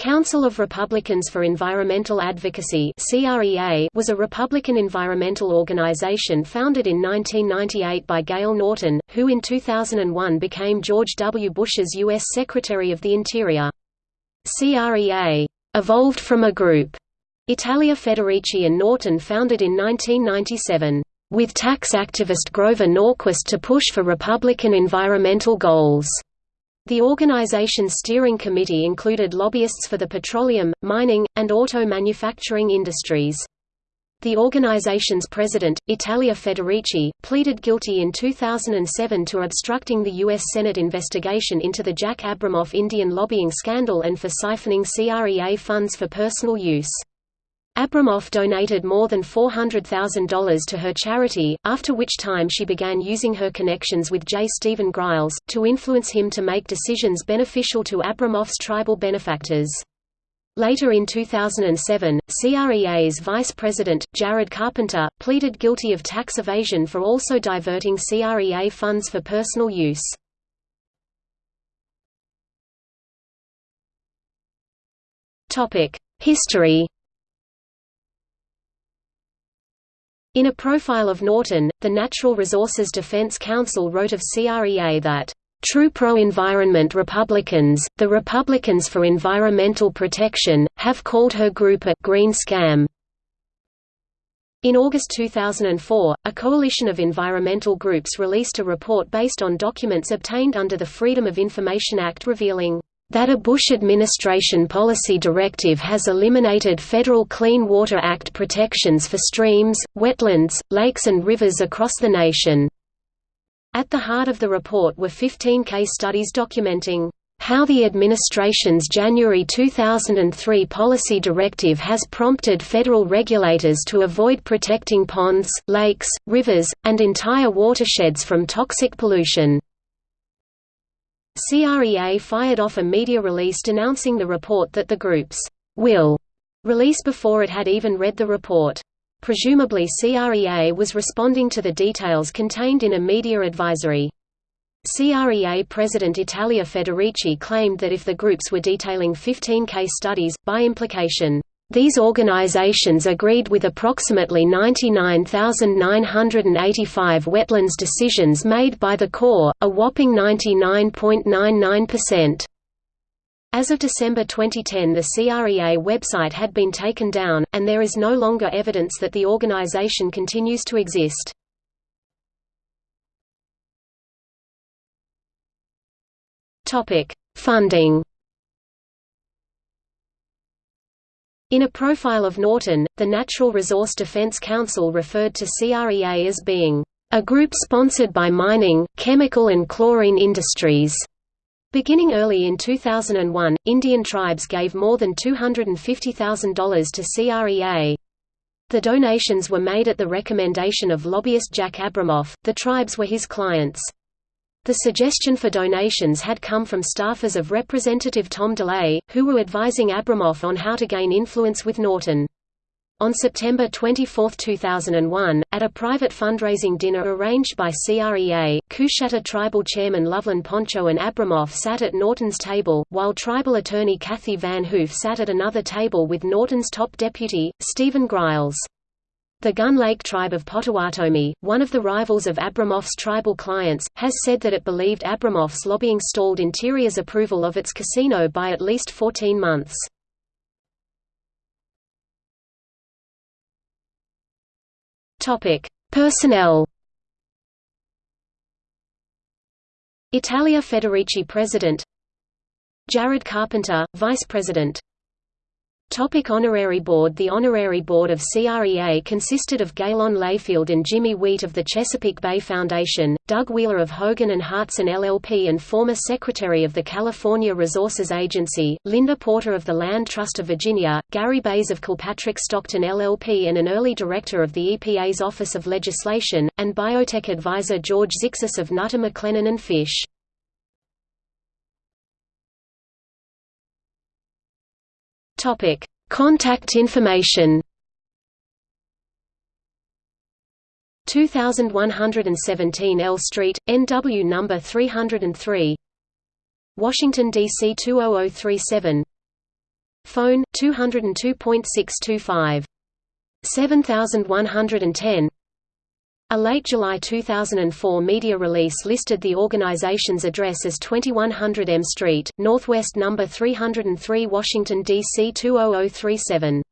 Council of Republicans for Environmental Advocacy was a Republican environmental organization founded in 1998 by Gale Norton, who in 2001 became George W. Bush's U.S. Secretary of the Interior. CREA evolved from a group Italia Federici and Norton founded in 1997, with tax activist Grover Norquist to push for Republican environmental goals. The organization's steering committee included lobbyists for the petroleum, mining, and auto manufacturing industries. The organization's president, Italia Federici, pleaded guilty in 2007 to obstructing the U.S. Senate investigation into the Jack Abramoff Indian lobbying scandal and for siphoning CREA funds for personal use. Abramoff donated more than $400,000 to her charity, after which time she began using her connections with J. Steven Griles, to influence him to make decisions beneficial to Abramoff's tribal benefactors. Later in 2007, CREA's vice president, Jared Carpenter, pleaded guilty of tax evasion for also diverting CREA funds for personal use. History In a profile of Norton, the Natural Resources Defense Council wrote of CREA that, "...true pro-environment Republicans, the Republicans for Environmental Protection, have called her group a green scam." In August 2004, a coalition of environmental groups released a report based on documents obtained under the Freedom of Information Act revealing that a Bush administration policy directive has eliminated federal Clean Water Act protections for streams, wetlands, lakes and rivers across the nation. At the heart of the report were 15 case studies documenting how the administration's January 2003 policy directive has prompted federal regulators to avoid protecting ponds, lakes, rivers, and entire watersheds from toxic pollution. CREA fired off a media release denouncing the report that the groups will release before it had even read the report. Presumably CREA was responding to the details contained in a media advisory. CREA President Italia Federici claimed that if the groups were detailing 15 case studies, by implication, these organizations agreed with approximately 99,985 wetlands decisions made by the Corps, a whopping 99.99%. As of December 2010 the CREA website had been taken down, and there is no longer evidence that the organization continues to exist. Funding In a profile of Norton, the Natural Resource Defense Council referred to CREA as being a group sponsored by mining, chemical and chlorine industries. Beginning early in 2001, Indian tribes gave more than $250,000 to CREA. The donations were made at the recommendation of lobbyist Jack Abramoff, the tribes were his clients. The suggestion for donations had come from staffers of Representative Tom DeLay, who were advising Abramoff on how to gain influence with Norton. On September 24, 2001, at a private fundraising dinner arranged by CREA, Coushatta tribal chairman Lovelin Poncho and Abramoff sat at Norton's table, while tribal attorney Kathy Van Hoof sat at another table with Norton's top deputy, Stephen Griles. The Gun Lake tribe of Potawatomi, one of the rivals of Abramoff's tribal clients, has said that it believed Abramoff's lobbying stalled Interior's approval of its casino by at least 14 months. Personnel. Italia Federici President. Jared Carpenter, Vice President Topic honorary board The honorary board of CREA consisted of Galen Layfield and Jimmy Wheat of the Chesapeake Bay Foundation, Doug Wheeler of Hogan and Hartson LLP and former Secretary of the California Resources Agency, Linda Porter of the Land Trust of Virginia, Gary Baise of Kilpatrick Stockton LLP and an early director of the EPA's Office of Legislation, and biotech advisor George Zixis of Nutter McClennen and Fish. Topic: Contact information. 2117 L Street, NW number 303. Washington DC 20037. Phone 202.625. 7110 A late July 2004 media release listed the organization's address as 2100 M Street, Northwest No. 303 Washington, D.C. 20037.